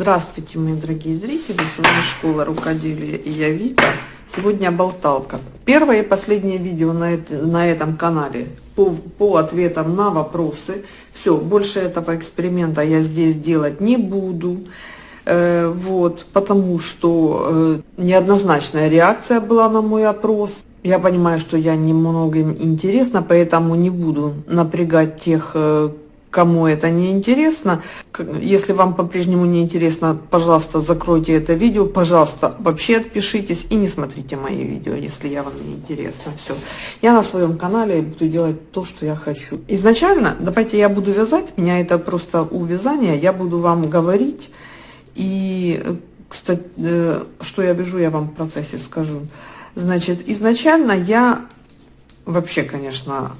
Здравствуйте, мои дорогие зрители! С вами Школа Рукоделия и я Вика. Сегодня болталка. Первое и последнее видео на, это, на этом канале по, по ответам на вопросы. Все, больше этого эксперимента я здесь делать не буду. Э, вот, потому что э, неоднозначная реакция была на мой опрос. Я понимаю, что я немного им интересна, поэтому не буду напрягать тех, э, кому это не интересно. Если вам по-прежнему не интересно, пожалуйста, закройте это видео. Пожалуйста, вообще отпишитесь и не смотрите мои видео, если я вам не интересно. Все. Я на своем канале буду делать то, что я хочу. Изначально, давайте я буду вязать. Меня это просто у вязания. Я буду вам говорить. И, кстати, э, что я вяжу, я вам в процессе скажу. Значит, изначально я вообще, конечно,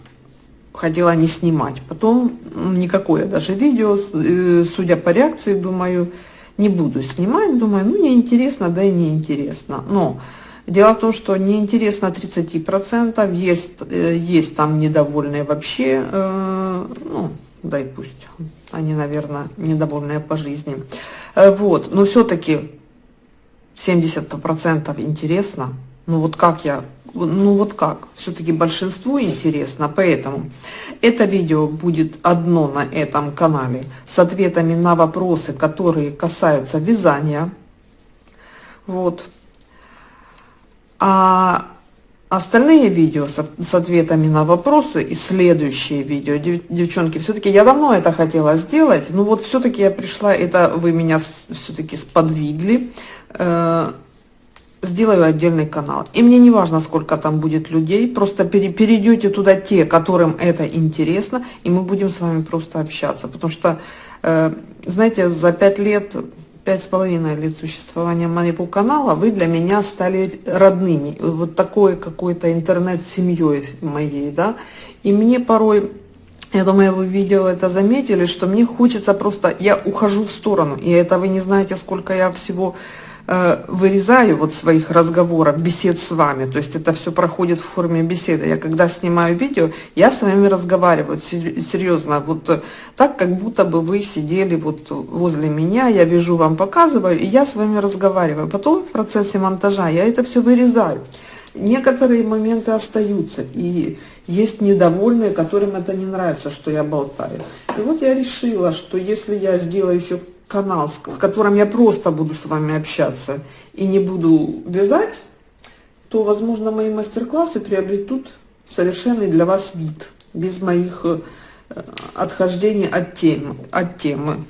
хотела не снимать. Потом никакое даже видео, э, судя по реакции, думаю, не буду снимать. Думаю, ну, неинтересно, да и неинтересно. Но дело в том, что неинтересно 30%, есть, э, есть там недовольные вообще, э, ну, да и пусть, они, наверное, недовольные по жизни. Вот, но все-таки 70% интересно. Ну вот как я ну вот как, все-таки большинству интересно, поэтому это видео будет одно на этом канале с ответами на вопросы, которые касаются вязания. Вот. А остальные видео с, с ответами на вопросы и следующие видео, дев, девчонки, все-таки я давно это хотела сделать, но вот все-таки я пришла, это вы меня все-таки сподвигли, э, сделаю отдельный канал. И мне не важно, сколько там будет людей, просто перейдете туда те, которым это интересно, и мы будем с вами просто общаться. Потому что, э, знаете, за пять лет, пять с половиной лет существования моего канала вы для меня стали родными. Вот такой какой-то интернет-семьей моей, да. И мне порой я думаю, вы видео это заметили, что мне хочется просто, я ухожу в сторону, и это вы не знаете, сколько я всего вырезаю вот своих разговоров, бесед с вами, то есть это все проходит в форме беседы. Я когда снимаю видео, я с вами разговариваю, серьезно, вот э, так, как будто бы вы сидели вот возле меня, я вижу, вам показываю, и я с вами разговариваю. Потом в процессе монтажа я это все вырезаю. Некоторые моменты остаются, и есть недовольные, которым это не нравится, что я болтаю. И вот я решила, что если я сделаю еще канал, в котором я просто буду с вами общаться и не буду вязать, то, возможно, мои мастер-классы приобретут совершенный для вас вид, без моих э, отхождений от темы. От темы.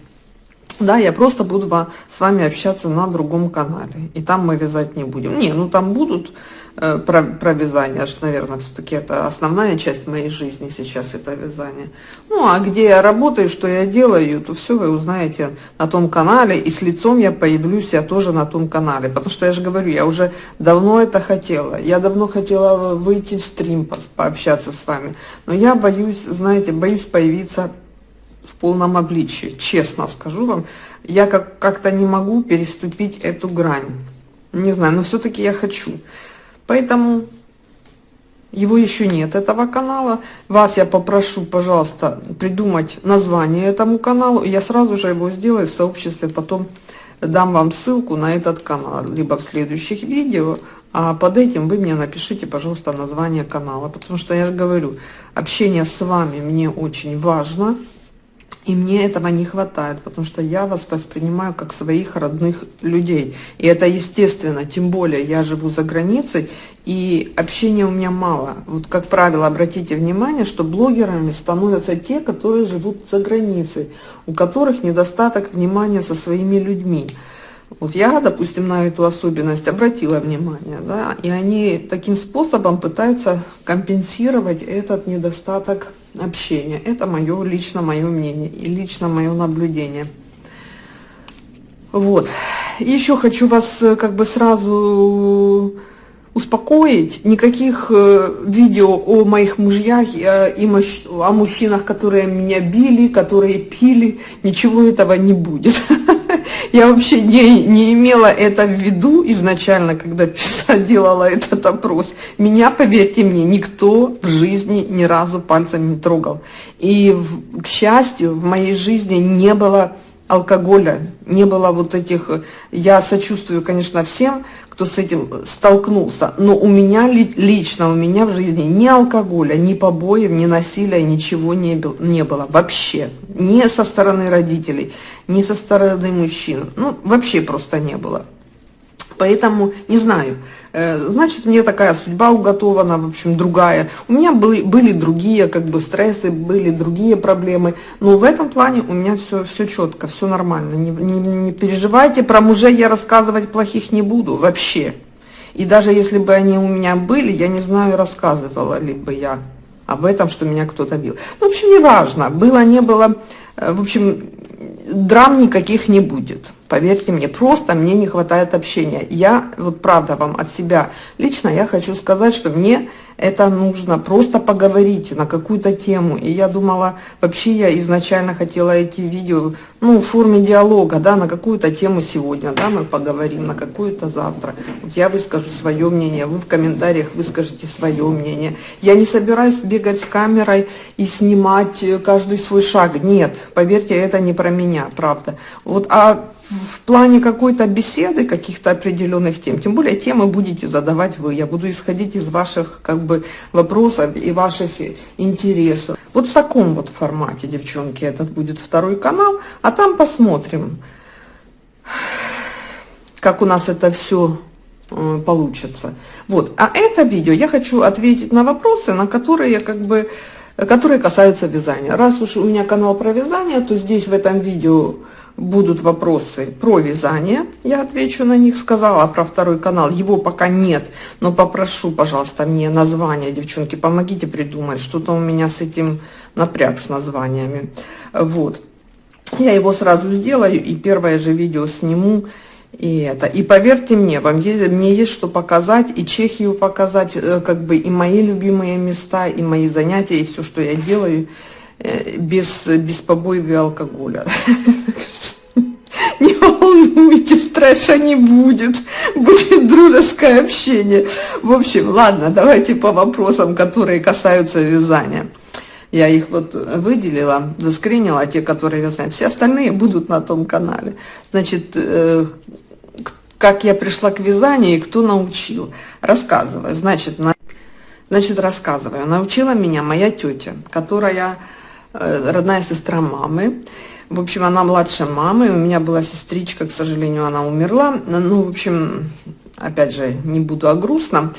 Да, я просто буду с вами общаться на другом канале. И там мы вязать не будем. Не, ну там будут э, про, про вязание. Аж, наверное, все-таки это основная часть моей жизни сейчас, это вязание. Ну, а где я работаю, что я делаю, то все вы узнаете на том канале. И с лицом я появлюсь я тоже на том канале. Потому что я же говорю, я уже давно это хотела. Я давно хотела выйти в стрим, пообщаться с вами. Но я боюсь, знаете, боюсь появиться в полном обличии, честно скажу вам. Я как- как-то не могу переступить эту грань. Не знаю, но все-таки я хочу. Поэтому его еще нет, этого канала. Вас я попрошу, пожалуйста, придумать название этому каналу. Я сразу же его сделаю в сообществе, потом дам вам ссылку на этот канал, либо в следующих видео. А под этим вы мне напишите, пожалуйста, название канала. Потому что я же говорю, общение с вами мне очень важно. И мне этого не хватает, потому что я вас воспринимаю как своих родных людей. И это естественно, тем более я живу за границей, и общения у меня мало. Вот как правило, обратите внимание, что блогерами становятся те, которые живут за границей, у которых недостаток внимания со своими людьми. Вот я, допустим, на эту особенность обратила внимание, да, и они таким способом пытаются компенсировать этот недостаток общения. Это мое лично мое мнение и лично мое наблюдение. Вот. Еще хочу вас э, как бы сразу успокоить. Никаких э, видео о моих мужьях э, и о мужчинах, которые меня били, которые пили, ничего этого не будет. Я вообще не, не имела это в виду изначально, когда делала этот опрос. Меня, поверьте мне, никто в жизни ни разу пальцем не трогал. И, к счастью, в моей жизни не было алкоголя, не было вот этих... Я сочувствую, конечно, всем, кто с этим столкнулся, но у меня лично, у меня в жизни ни алкоголя, ни побоев, ни насилия, ничего не, был, не было вообще. Ни со стороны родителей, ни со стороны мужчин. Ну, вообще просто не было. Поэтому, не знаю, э, значит, мне такая судьба уготована, в общем, другая. У меня были, были другие, как бы, стрессы, были другие проблемы. Но в этом плане у меня все, все четко, все нормально. Не, не, не переживайте, про мужей я рассказывать плохих не буду вообще. И даже если бы они у меня были, я не знаю, рассказывала ли бы я об этом, что меня кто-то бил. Ну, в общем, не важно, было, не было. Э, в общем, драм никаких не будет. Поверьте мне, просто мне не хватает общения. Я, вот правда вам от себя лично, я хочу сказать, что мне это нужно просто поговорить на какую-то тему. И я думала, вообще я изначально хотела эти видео, ну, в форме диалога, да, на какую-то тему сегодня, да, мы поговорим, на какую-то завтра. Вот я выскажу свое мнение, вы в комментариях выскажите свое мнение. Я не собираюсь бегать с камерой и снимать каждый свой шаг. Нет, поверьте, это не про меня, правда. Вот, а в плане какой-то беседы, каких-то определенных тем, тем более темы будете задавать вы. Я буду исходить из ваших как бы вопросов и ваших интересов. Вот в таком вот формате, девчонки, этот будет второй канал, а там посмотрим, как у нас это все э, получится. Вот, а это видео я хочу ответить на вопросы, на которые как бы которые касаются вязания. Раз уж у меня канал про вязание, то здесь в этом видео будут вопросы про вязание, я отвечу на них, сказала про второй канал, его пока нет, но попрошу, пожалуйста, мне название, девчонки, помогите придумать, что-то у меня с этим напряг с названиями, вот. Я его сразу сделаю и первое же видео сниму, и это. И поверьте мне, вам есть, мне есть что показать, и Чехию показать, э, как бы и мои любимые места, и мои занятия, и все, что я делаю, без, без побоев и алкоголя. Не волнуйтесь, трэша не будет, будет дружеское общение. В общем, ладно, давайте по вопросам, которые касаются вязания. Я их вот выделила, заскринила, те, которые вязают. Все остальные будут на том канале. Значит, э, как я пришла к вязанию и кто научил. Рассказываю. Значит, на... Значит, рассказываю. Научила меня моя тетя, которая э, родная сестра мамы. В общем, она младше мамы. У меня была сестричка, к сожалению, она умерла. Ну, в общем, опять же, не буду о грустном.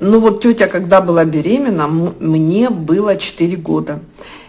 Ну вот тетя, когда была беременна, мне было 4 года.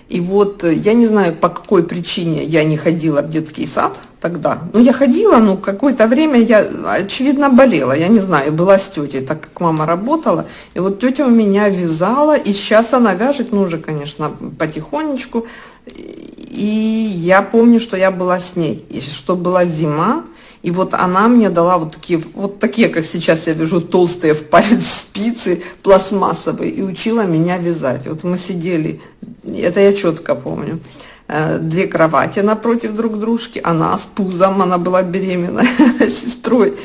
И вот э, я не знаю, по какой причине я не ходила в детский сад тогда. Ну, я ходила, но какое-то время я, очевидно, болела. Я не знаю, была с тетей, так как мама работала. И вот тетя у меня вязала, и сейчас она вяжет, ну, уже, конечно, потихонечку. И я помню, что я была с ней, и что была зима, и вот она мне дала вот такие, вот такие, как сейчас я вяжу, толстые в палец спицы, пластмассовые, и учила меня вязать. Вот мы сидели, это я четко помню, э, две кровати напротив друг дружки, она с пузом, она была беременна сестрой,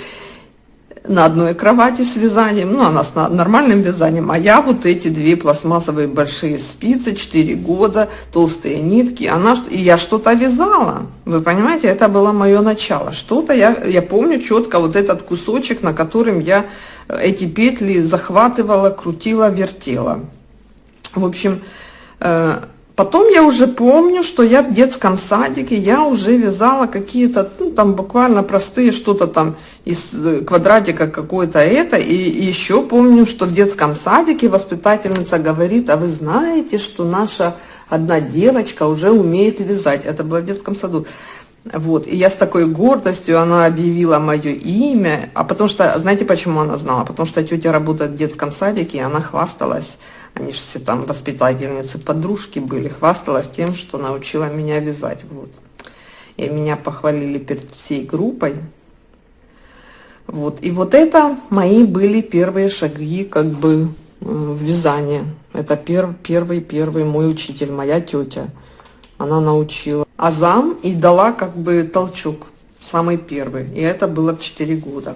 на одной кровати с вязанием, ну, она с нормальным вязанием, а я вот эти две пластмассовые большие спицы, 4 года, толстые нитки, она, и я что-то вязала, вы понимаете, это было мое начало, что-то я, я помню четко вот этот кусочек, на котором я э, эти петли захватывала, крутила, вертела. В общем, Потом я уже помню, что я в детском садике, я уже вязала какие-то, ну, там буквально простые, что-то там из э, квадратика какой-то это. И еще помню, что в детском садике воспитательница говорит, а вы знаете, что наша одна девочка уже умеет вязать. Это было в детском саду. Вот, и я с такой гордостью, она объявила мое имя, а потому что, знаете, почему она знала? Потому что тетя работает в детском садике, и она хвасталась они же все там воспитательницы, подружки были, хвасталась тем, что научила меня вязать. Вот. И меня похвалили перед всей группой. Вот. И вот это мои были первые шаги как бы э, в вязание. Это пер, первый, первый мой учитель, моя тетя. Она научила азам и дала как бы толчок, самый первый. И это было в 4 года.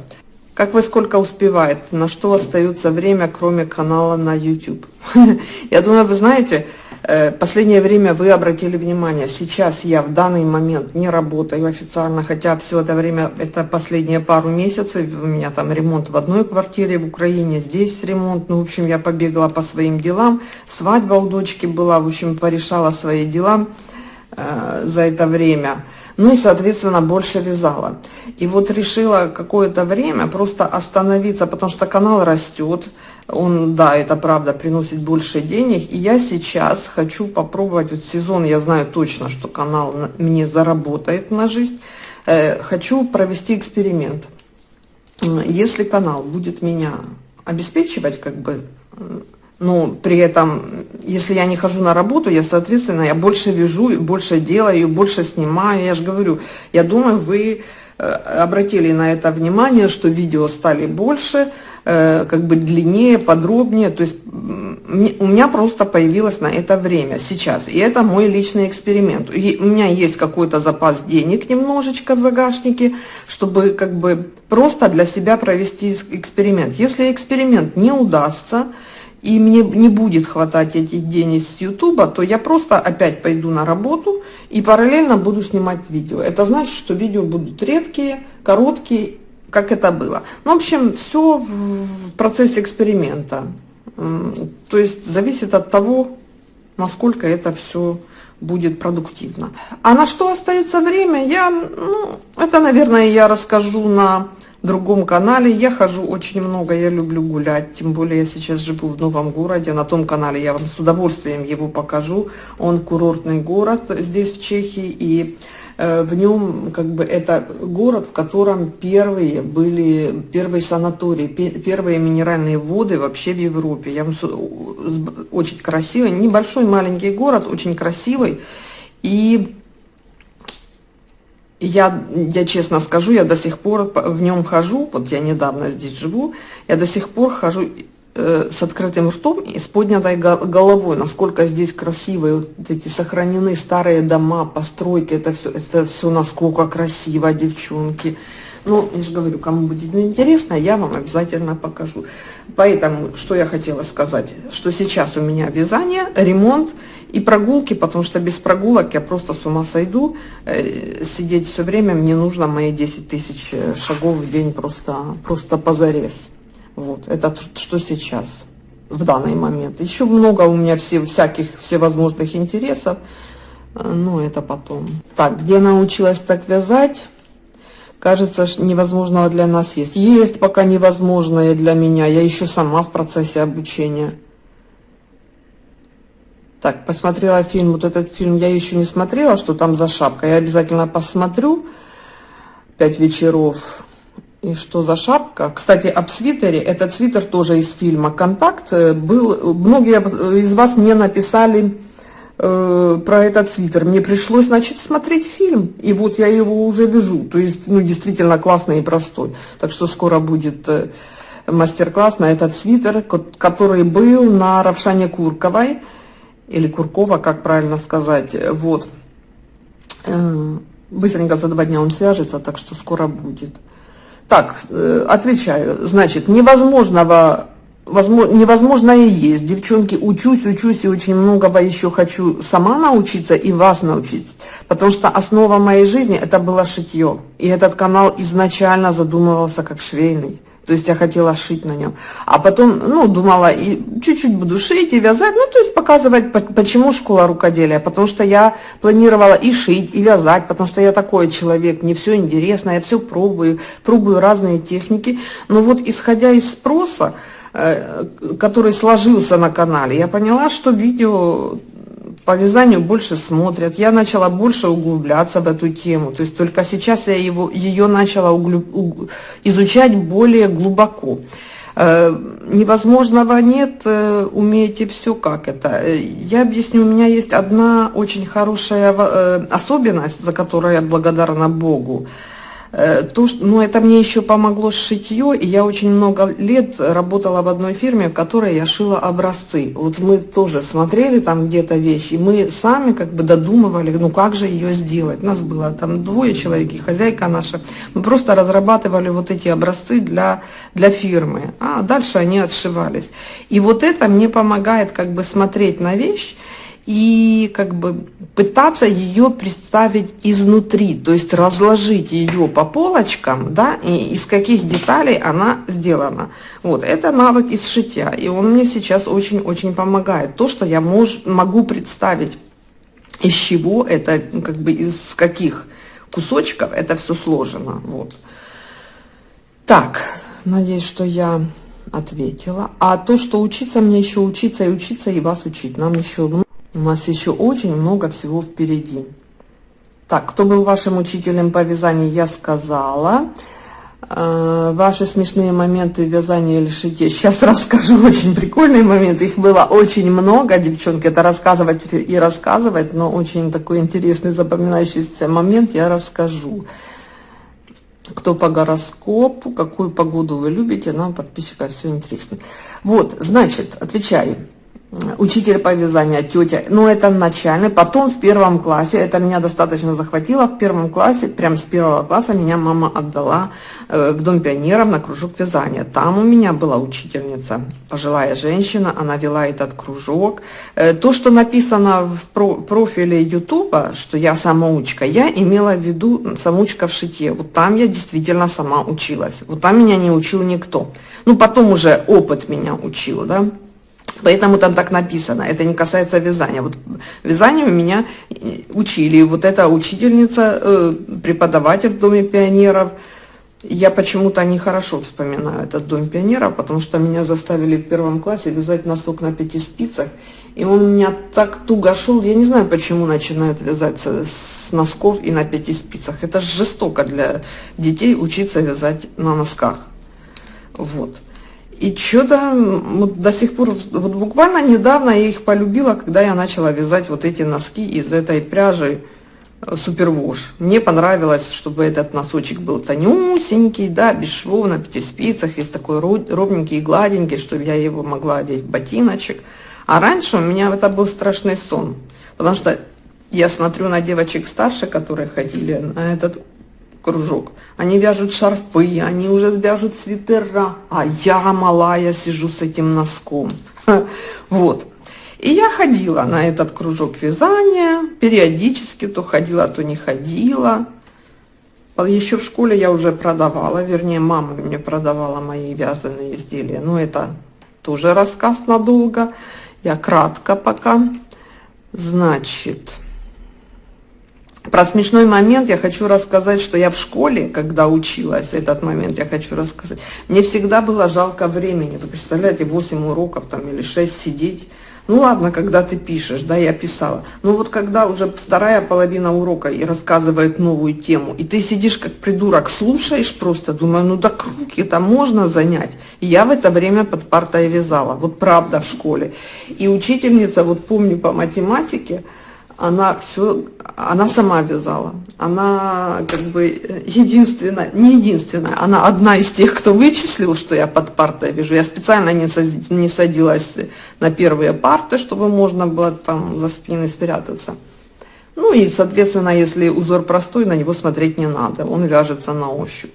Как вы сколько успевает? На что остается время, кроме канала на YouTube? Я думаю, вы знаете, Э, последнее время вы обратили внимание, сейчас я в данный момент не работаю официально, хотя все это время, это последние пару месяцев, у меня там ремонт в одной квартире в Украине, здесь ремонт, ну, в общем, я побегала по своим делам, свадьба у дочки была, в общем, порешала свои дела э, за это время. Ну и, соответственно, больше вязала. И вот решила какое-то время просто остановиться, потому что канал растет, он, да, это правда, приносит больше денег. И я сейчас хочу попробовать, вот сезон, я знаю точно, что канал мне заработает на жизнь. Э, хочу провести эксперимент. Если канал будет меня обеспечивать, как бы, но при этом, если я не хожу на работу, я, соответственно, я больше вяжу, больше делаю, больше снимаю. Я же говорю, я думаю, вы э, обратили на это внимание, что видео стали больше, Э, как бы длиннее, подробнее. То есть у меня просто появилось на это время сейчас. И это мой личный эксперимент. И у меня есть какой-то запас денег немножечко в загашнике, чтобы как бы просто для себя провести эксперимент. Если эксперимент не удастся, и мне не будет хватать этих денег с Ютуба, то я просто опять пойду на работу и параллельно буду снимать видео. Это значит, что видео будут редкие, короткие как это было. Ну, в общем, все в процессе эксперимента. То есть зависит от того, насколько это все будет продуктивно. А на что остается время, я, ну, это, наверное, я расскажу на другом канале. Я хожу очень много, я люблю гулять, тем более я сейчас живу в новом городе. На том канале я вам с удовольствием его покажу. Он курортный город здесь, в Чехии, и Э, в нем как бы это город, в котором первые были, первые санатории, первые минеральные воды вообще в Европе. Я очень красивый, небольшой маленький город, очень красивый. И я, я честно скажу, я до сих пор в нем хожу, вот я недавно здесь живу, я до сих пор хожу Э, с открытым ртом и с поднятой головой, насколько здесь красивые вот эти сохранены старые дома, постройки, это все, это все насколько красиво, девчонки. Ну, я же говорю, кому будет интересно, я вам обязательно покажу. Поэтому, что я хотела сказать, что сейчас у меня вязание, ремонт и прогулки, потому что без прогулок я просто с ума сойду. Э, сидеть все время, мне нужно мои 10 тысяч шагов в день просто, просто позарез. Вот, это что сейчас, в данный момент. Еще много у меня все, всяких всевозможных интересов, э, но это потом. Так, где научилась так вязать? Кажется, невозможного для нас есть. Есть пока невозможное для меня. Я еще сама в процессе обучения. Так, посмотрела фильм. Вот этот фильм я еще не смотрела, что там за шапка. Я обязательно посмотрю. Пять вечеров. И что за шапка? Кстати, об свитере. Этот свитер тоже из фильма «Контакт». Э, был, многие из вас мне написали э, про этот свитер. Мне пришлось, значит, смотреть фильм. И вот я его уже вяжу. То есть, ну, действительно классный и простой. Так что скоро будет э, мастер-класс на этот свитер, который был на Равшане Курковой. Или Куркова, как правильно сказать. Вот. Э, быстренько за два дня он свяжется, так что скоро будет. Так, отвечаю. Значит, невозможного, возможно, невозможное есть. Девчонки, учусь, учусь и очень многого еще хочу сама научиться и вас научить. Потому что основа моей жизни это было шитье. И этот канал изначально задумывался как швейный. То есть я хотела шить на нем. А потом, ну, думала, и чуть-чуть буду шить и вязать. Ну, то есть показывать, почему школа рукоделия. Потому что я планировала и шить, и вязать. Потому что я такой человек, мне все интересно, я все пробую, пробую разные техники. Но вот исходя из спроса, который сложился на канале, я поняла, что видео по вязанию больше смотрят. Я начала больше углубляться в эту тему. То есть только сейчас я его, ее начала углуб, уг, изучать более глубоко. Э, невозможного нет, э, умеете все как это. Э, я объясню, у меня есть одна очень хорошая э, особенность, за которую я благодарна Богу. Э, то, что, ну, это мне еще помогло шитье, и я очень много лет работала в одной фирме, в которой я шила образцы. Вот мы тоже смотрели там где-то вещи, мы сами как бы додумывали, ну как же ее сделать. Нас было там двое человек, и хозяйка наша. Мы просто разрабатывали вот эти образцы для, для фирмы, а дальше они отшивались. И вот это мне помогает как бы смотреть на вещь, и как бы пытаться ее представить изнутри, то есть разложить ее по полочкам, да, и из каких деталей она сделана. Вот, это навык из шитья, и он мне сейчас очень-очень помогает. То, что я мож, могу представить, из чего это, как бы из каких кусочков это все сложено, вот. Так, надеюсь, что я ответила. А то, что учиться, мне еще учиться и учиться, и вас учить. Нам еще у нас еще очень много всего впереди. Так, кто был вашим учителем по вязанию, я сказала. Э, ваши смешные моменты вязания или шитья. Сейчас расскажу очень прикольные моменты. Их было очень много, девчонки. Это рассказывать и рассказывать, но очень такой интересный запоминающийся момент я расскажу. Кто по гороскопу, какую погоду вы любите, нам, подписчикам, все интересно. Вот, значит, отвечаю учитель по вязанию, тетя, но это начальный, потом в первом классе, это меня достаточно захватило, в первом классе, прям с первого класса меня мама отдала э, в Дом пионеров на кружок вязания. Там у меня была учительница, пожилая женщина, она вела этот кружок. Э, то, что написано в про профиле Ютуба, что я самоучка, я имела в виду самоучка в шитье. Вот там я действительно сама училась, вот там меня не учил никто. Ну, потом уже опыт меня учил, да. Поэтому там так написано. Это не касается вязания. Вот вязанию меня учили. Вот эта учительница, э, преподаватель в Доме пионеров. Я почему-то нехорошо вспоминаю этот Дом пионеров, потому что меня заставили в первом классе вязать носок на пяти спицах. И он у меня так туго шел. Я не знаю, почему начинают вязать с носков и на пяти спицах. Это жестоко для детей учиться вязать на носках. Вот. И что-то вот до сих пор, вот буквально недавно я их полюбила, когда я начала вязать вот эти носки из этой пряжи э, Супервош. Мне понравилось, чтобы этот носочек был тонюсенький, да, без швов, на пяти спицах, весь такой ровненький и гладенький, чтобы я его могла одеть в ботиночек. А раньше у меня это был страшный сон, потому что я смотрю на девочек старше, которые ходили на этот кружок. Они вяжут шарфы, они уже вяжут свитера, а я малая сижу с этим носком. Вот. И я ходила на этот кружок вязания, периодически то ходила, то не ходила. Еще в школе я уже продавала, вернее, мама мне продавала мои вязаные изделия. Но это тоже рассказ надолго. Я кратко пока. Значит, про смешной момент я хочу рассказать, что я в школе, когда училась, этот момент я хочу рассказать, мне всегда было жалко времени. Вы представляете, 8 уроков там или 6 сидеть. Ну ладно, когда ты пишешь, да, я писала. Но вот когда уже вторая половина урока и рассказывает новую тему, и ты сидишь как придурок, слушаешь просто, думаю, ну да руки это можно занять. И я в это время под партой вязала, вот правда в школе. И учительница, вот помню по математике, она все, она сама вязала. Она как бы единственная, не единственная, она одна из тех, кто вычислил, что я под партой вяжу. Я специально не, не садилась на первые парты, чтобы можно было там за спиной спрятаться. Ну и, соответственно, если узор простой, на него смотреть не надо, он вяжется на ощупь.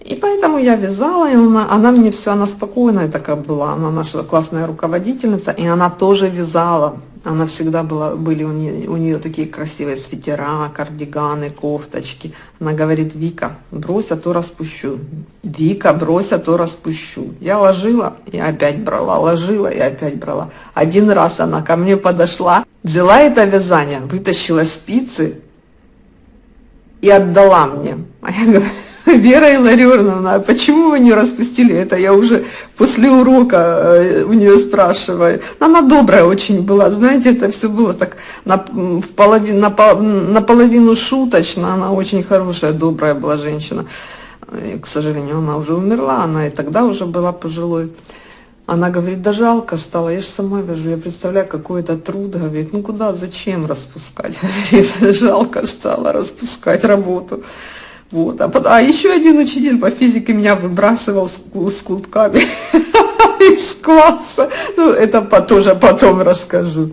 И поэтому я вязала, и она, она мне все, она спокойная такая была, она наша классная руководительница, и она тоже вязала. Она всегда была, были у нее, у нее такие красивые свитера, кардиганы, кофточки. Она говорит, Вика, брось, а то распущу. Вика, брось, а то распущу. Я ложила и опять брала, ложила и опять брала. Один раз она ко мне подошла, взяла это вязание, вытащила спицы и отдала мне. А я говорю, Вера Илларионовна, а почему вы не распустили это? Я уже после урока э, у нее спрашиваю. Она добрая очень была, знаете, это все было так на, половину, на, наполовину шуточно. Она очень хорошая, добрая была женщина. И, к сожалению, она уже умерла, она и тогда уже была пожилой. Она говорит, да жалко стало, я же сама вяжу, я представляю, какой это труд. Говорит, ну куда, зачем распускать? Говорит, жалко стало распускать работу. Вот. А, а еще один учитель по физике меня выбрасывал с, с клубками из класса. Ну, это тоже потом расскажу.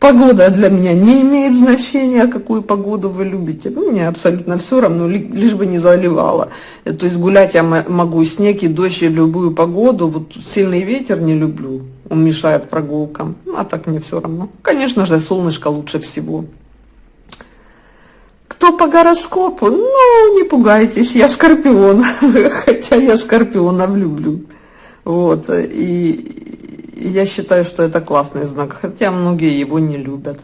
Погода для меня не имеет значения, какую погоду вы любите. Ну, мне абсолютно все равно, лишь бы не заливало. Э, то есть гулять я могу снег, и дождь, и любую погоду. Вот сильный ветер не люблю, он мешает прогулкам. А так мне все равно. Конечно же, солнышко лучше всего. Кто по гороскопу? Ну, не пугайтесь, я скорпион. Хотя я скорпионов люблю. Вот. И, я считаю, что это классный знак, хотя многие его не любят.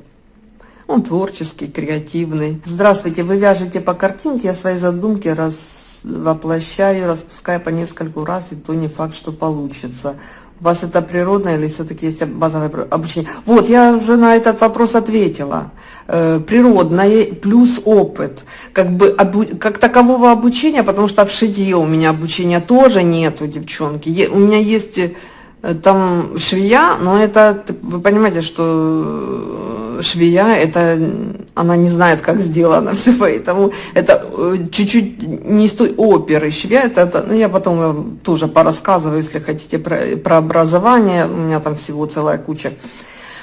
Он творческий, креативный. Здравствуйте, вы вяжете по картинке, я свои задумки раз воплощаю, распускаю по нескольку раз, и то не факт, что получится. У вас это природное или все-таки есть базовое обучение? Вот, я уже на этот вопрос ответила. Э, природное плюс опыт. Как бы как такового обучения, потому что в шитье у меня обучения тоже нету, девчонки. У меня есть Э, там швея, но это, вы понимаете, что швея, это, она не знает, как сделано все, поэтому это э, чуть-чуть не из той оперы. Швея, это, это ну, я потом тоже порассказываю, если хотите, про, про образование, у меня там всего целая куча.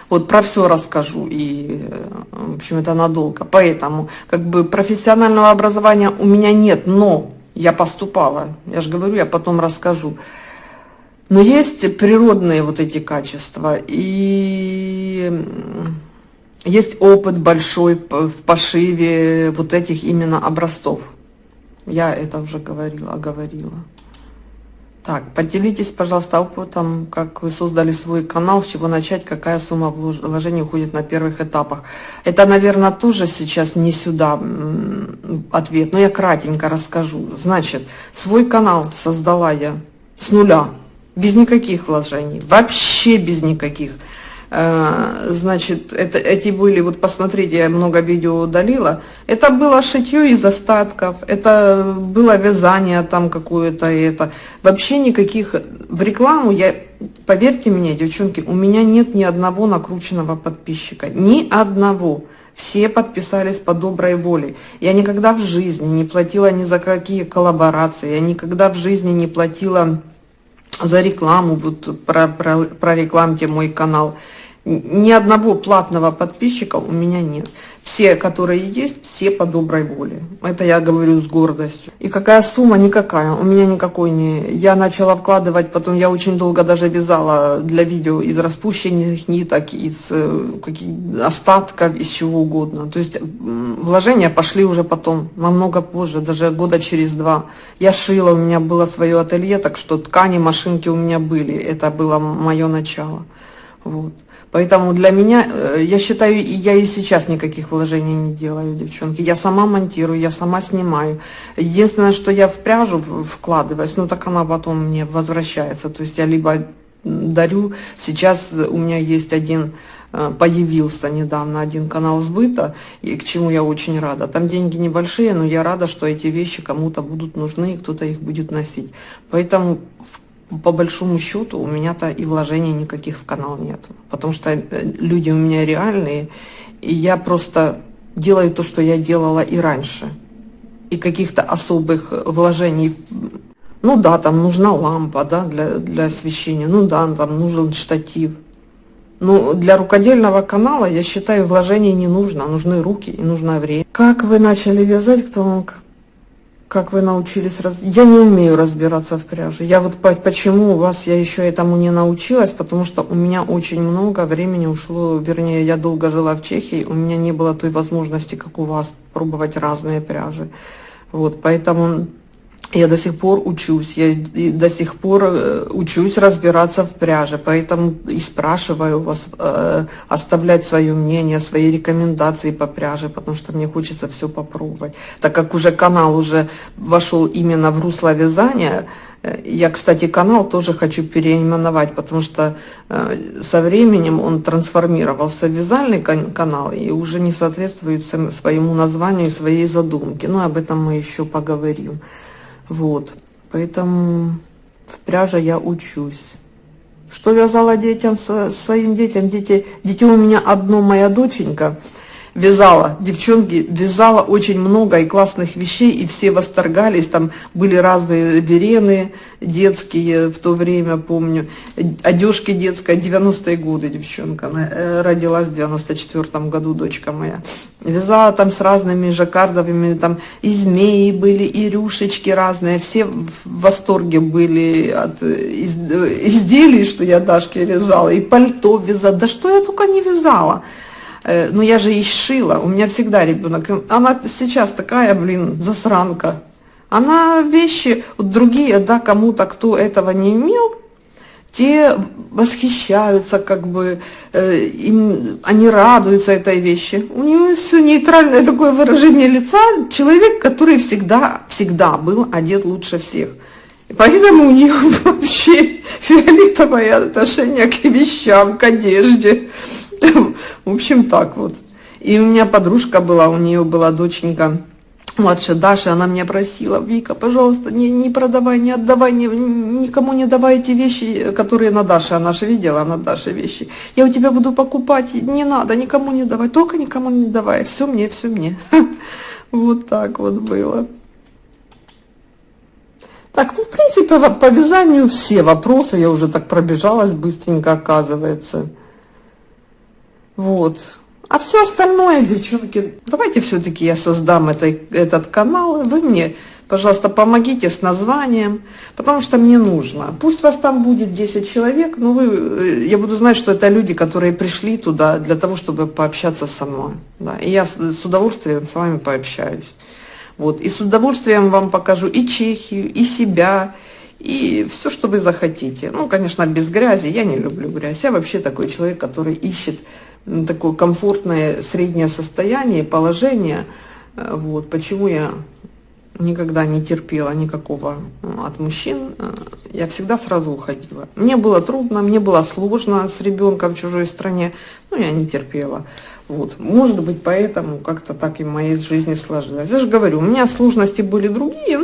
Вот про все расскажу, и, э, в общем, это надолго. Поэтому, как бы, профессионального образования у меня нет, но я поступала. Я же говорю, я потом расскажу. Но есть природные вот эти качества, и есть опыт большой в пошиве вот этих именно образцов. Я это уже говорила, говорила. Так, поделитесь, пожалуйста, опытом, как вы создали свой канал, с чего начать, какая сумма вложений уходит на первых этапах. Это, наверное, тоже сейчас не сюда ответ, но я кратенько расскажу. Значит, свой канал создала я с нуля, без никаких вложений, вообще без никаких. Э, значит, это, эти были, вот посмотрите, я много видео удалила, это было шитье из остатков, это было вязание там какое-то, это вообще никаких, в рекламу я, поверьте мне, девчонки, у меня нет ни одного накрученного подписчика, ни одного. Все подписались по доброй воле. Я никогда в жизни не платила ни за какие коллаборации, я никогда в жизни не платила за рекламу, вот про, про, прорекламьте мой канал. Ни одного платного подписчика у меня нет. Все, которые есть, все по доброй воле. Это я говорю с гордостью. И какая сумма? Никакая. У меня никакой не... Я начала вкладывать, потом я очень долго даже вязала для видео из распущенных ниток, из э, остатков, из чего угодно. То есть вложения пошли уже потом, намного позже, даже года через два. Я шила, у меня было свое ателье, так что ткани, машинки у меня были. Это было мое начало. Вот. Поэтому для меня, э, я считаю, я и сейчас никаких вложений не делаю, девчонки. Я сама монтирую, я сама снимаю. Единственное, что я в пряжу вкладываюсь, ну так она потом мне возвращается. То есть я либо дарю, сейчас у меня есть один э, появился недавно один канал сбыта, и к чему я очень рада. Там деньги небольшие, но я рада, что эти вещи кому-то будут нужны, и кто-то их будет носить. Поэтому по большому счету у меня-то и вложений никаких в канал нет. Потому что э, люди у меня реальные, и я просто делаю то, что я делала и раньше. И каких-то особых вложений, ну да, там нужна лампа, да, для, для освещения, ну да, там нужен штатив. Но для рукодельного канала, я считаю, вложений не нужно, нужны руки и нужно время. Как вы начали вязать, кто вам как вы научились раз... я не умею разбираться в пряже. Я вот почему у вас я еще этому не научилась потому что у меня очень много времени ушло вернее я долго жила в чехии у меня не было той возможности как у вас пробовать разные пряжи. Вот поэтому я до сих пор учусь, я до сих пор э, учусь разбираться в пряже, поэтому и спрашиваю вас э, оставлять свое мнение, свои рекомендации по пряже, потому что мне хочется все попробовать. Так как уже канал уже вошел именно в русло вязания, э, я, кстати, канал тоже хочу переименовать, потому что э, со временем он трансформировался в вязальный канал и уже не соответствует своему названию, своей задумке. Но об этом мы еще поговорим. Вот, поэтому в пряже я учусь. Что вязала детям, своим детям? Дети, дети у меня одно моя доченька. Вязала, девчонки, вязала очень много и классных вещей, и все восторгались, там были разные верены детские в то время, помню, одежки детская, 90-е годы девчонка, она э, родилась в 94 году, дочка моя. Вязала там с разными жаккардовыми, там и змеи были, и рюшечки разные, все в восторге были от из, изделий, что я Дашке вязала, и пальто вязала, да что я только не вязала. Э, но я же и шила, у меня всегда ребенок. Она сейчас такая, блин, засранка. Она вещи, вот другие, да, кому-то, кто этого не имел, те восхищаются, как бы, э, им, они радуются этой вещи. У нее все нейтральное такое выражение лица, человек, который всегда, всегда был одет лучше всех. И поэтому у нее вообще фиолетовое отношение к вещам, к одежде. В общем, так вот. И у меня подружка была, у нее была доченька, младшая Даша, она меня просила, Вика, пожалуйста, не, не продавай, не отдавай, не, никому не давай эти вещи, которые на Даше, она же видела на Даше вещи. Я у тебя буду покупать, не надо, никому не давай, только никому не давай, все мне, все мне. Вот так вот было. Так, ну, в принципе, по вязанию все вопросы, я уже так пробежалась быстренько, оказывается. Вот. А все остальное, девчонки, давайте все-таки я создам это, этот канал, вы мне, пожалуйста, помогите с названием, потому что мне нужно. Пусть вас там будет 10 человек, но вы, э, я буду знать, что это люди, которые пришли туда для того, чтобы пообщаться со мной. Да, и я с удовольствием с вами пообщаюсь. Вот, и с удовольствием вам покажу и Чехию, и себя, и все, что вы захотите. Ну, конечно, без грязи, я не люблю грязь. Я вообще такой человек, который ищет такое комфортное среднее состояние, положение. Э, вот, почему я никогда не терпела никакого ну, от мужчин, э, я всегда сразу уходила. Мне было трудно, мне было сложно с ребенком в чужой стране, но я не терпела. Вот. Может быть, поэтому как-то так и в моей жизни сложилось. Я же говорю, у меня сложности были другие,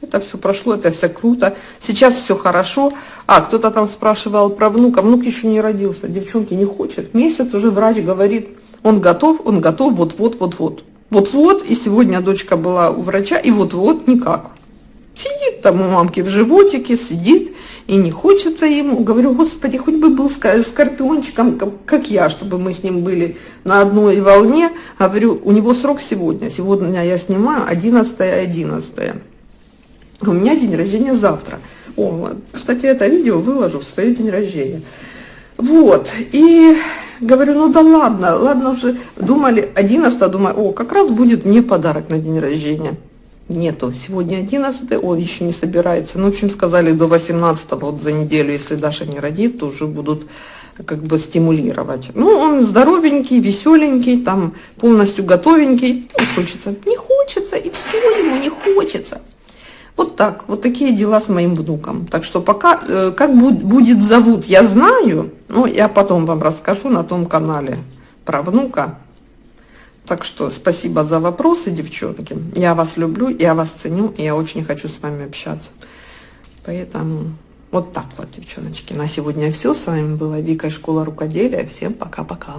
это все прошло, это все круто. Сейчас все хорошо. А, кто-то там спрашивал про внука. Внук еще не родился, девчонки не хочет. Месяц уже врач говорит, он готов, он готов, вот-вот, вот-вот. Вот-вот, и сегодня дочка была у врача, и вот-вот никак. Сидит там у мамки в животике, сидит, и не хочется ему. Говорю, господи, хоть бы был скорпиончиком, как я, чтобы мы с ним были на одной волне. Говорю, у него срок сегодня. Сегодня я снимаю 11 11 У меня день рождения завтра. О, кстати, это видео выложу в свой день рождения. Вот, и говорю, ну да ладно, ладно уже, думали, 11 думаю, о, как раз будет мне подарок на день рождения нету. Сегодня 11, он еще не собирается. Ну, в общем, сказали до 18, вот за неделю, если Даша не родит, то уже будут как бы стимулировать. Ну, он здоровенький, веселенький, там полностью готовенький. Не хочется. Не хочется, и все ему не хочется. Вот так, вот такие дела с моим внуком. Так что пока, э, как будет зовут, я знаю, но я потом вам расскажу на том канале про внука. Так что спасибо за вопросы, девчонки. Я вас люблю, я вас ценю, и я очень хочу с вами общаться. Поэтому вот так вот, девчоночки. На сегодня все. С вами была Вика, Школа Рукоделия. Всем пока-пока.